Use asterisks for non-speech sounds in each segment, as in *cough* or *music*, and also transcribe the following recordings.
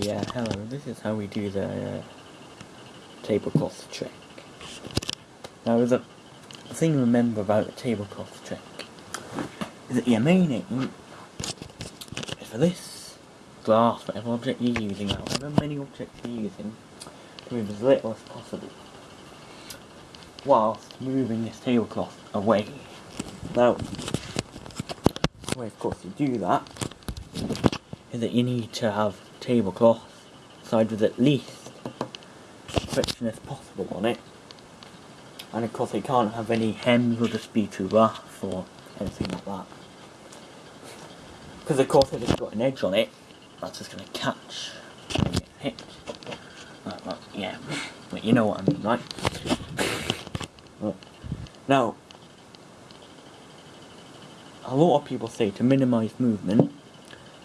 yeah, hello, this is how we do the uh, tablecloth trick. Now the thing to remember about the tablecloth trick is that your main aim is for this glass, whatever object you're using, however many objects you're using, to move as little as possible whilst moving this tablecloth away. Now, the way of course you do that is that you need to have tablecloth side with at least friction as possible on it. And of course it can't have any hems or just be too rough or anything like that. Because of course if it's got an edge on it, that's just going to catch and get hit. Like, yeah, but you know what I mean, right? Now, a lot of people say to minimise movement,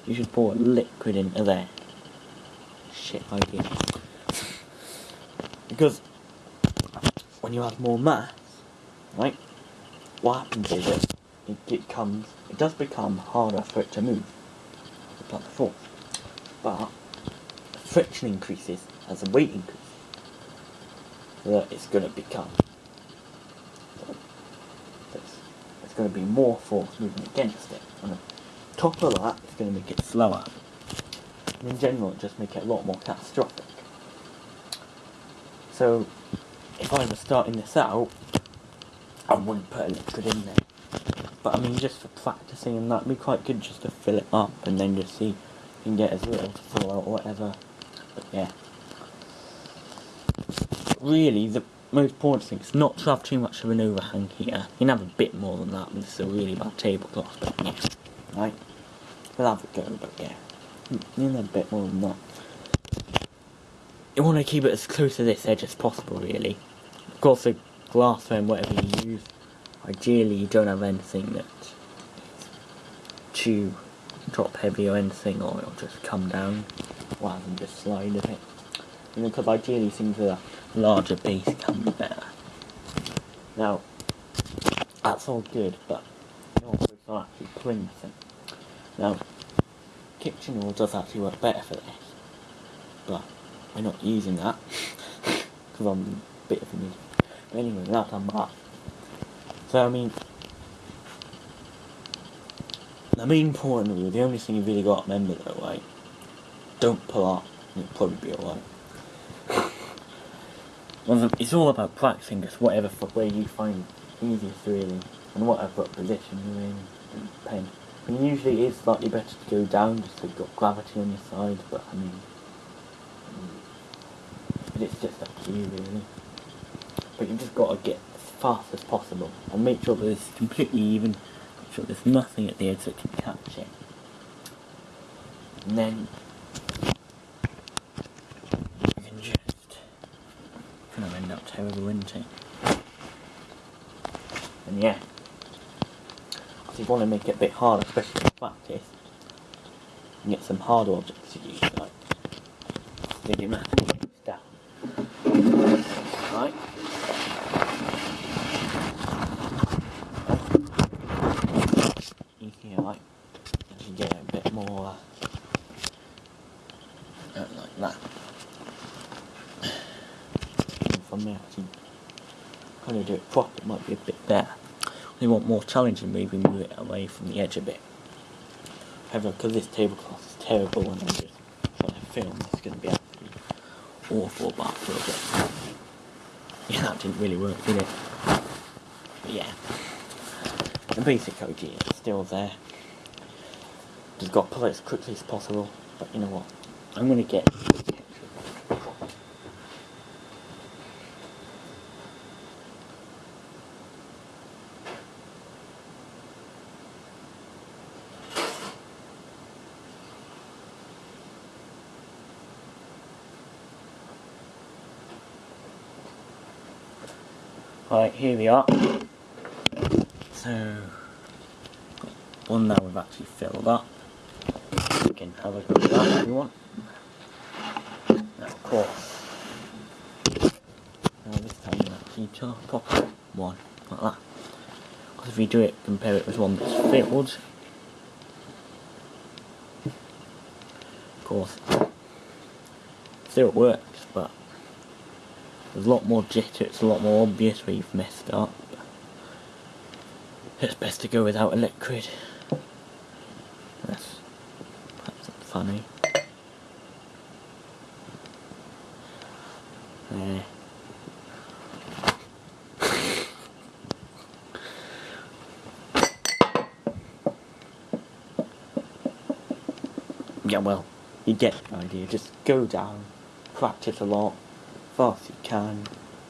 you should pour liquid into there. Shit idea. Because when you have more mass, right, what happens is it, it comes, it does become harder for it to move, the force. But friction increases as the weight increases. So that it's going to become it's going to be more force moving against it. And on top of that, it's going to make it slower. And in general, it just make it a lot more catastrophic. So, if I was starting this out, I wouldn't put a liquid in there. But I mean, just for practicing and that, would be quite good just to fill it up and then just see if you can get as little to fall out or whatever. But yeah. Really, the most important thing is not to have too much of an overhang here. You can have a bit more than that, but it's a really bad tablecloth, but yeah. Right? We'll have a go, but yeah. You a bit more than that. You want to keep it as close to this edge as possible, really. Of course, the glass frame, whatever you use, ideally you don't have anything that's too top heavy or anything, or it'll just come down rather than just slide a bit. Know, because ideally things with a larger base be better. Now, that's all good, but it's not actually thing. Now, kitchen wool does actually work better for this, but we're not using that *laughs* because I'm a bit of an idiot. But anyway, that's on that. So I mean, the main point of the only thing you really got to remember though, like, Don't pull up, it'll probably be alright. *laughs* Well, it's all about practicing just whatever way you find easiest really, and whatever position you're in, and pen. Usually it is slightly better to go down just so you've got gravity on your side, but I mean, it's just up to you really. But you've just got to get as fast as possible, and make sure that it's completely even, make sure there's nothing at the edge that can catch it. And then you can just it's gonna end up terrible, isn't it? And yeah, if you want to make it a bit harder, especially in practice, and get some harder objects to use, like the math down. Right? You can like you get a bit more uh, like that from there to kind of do it proper, it might be a bit better. We want more challenging, maybe move it away from the edge a bit. However, because this tablecloth is terrible and I'm just trying to film, it's going to be absolutely awful a bit. Yeah, that didn't really work, did it? But yeah, the basic idea is still there. Just got to pull it as quickly as possible, but you know what, I'm going to get Right, here we are. So, one now we've actually filled up. You can have a go at that if you want. Now, of course, now this time you actually pop one like that. Because if you do it, compare it with one that's filled, of course, still it works, but there's a lot more jitter, it's a lot more obvious where you've messed up. It's best to go without a liquid. That's, that's funny. There. yeah, well, you get the idea. Just go down, practice a lot, fast you can,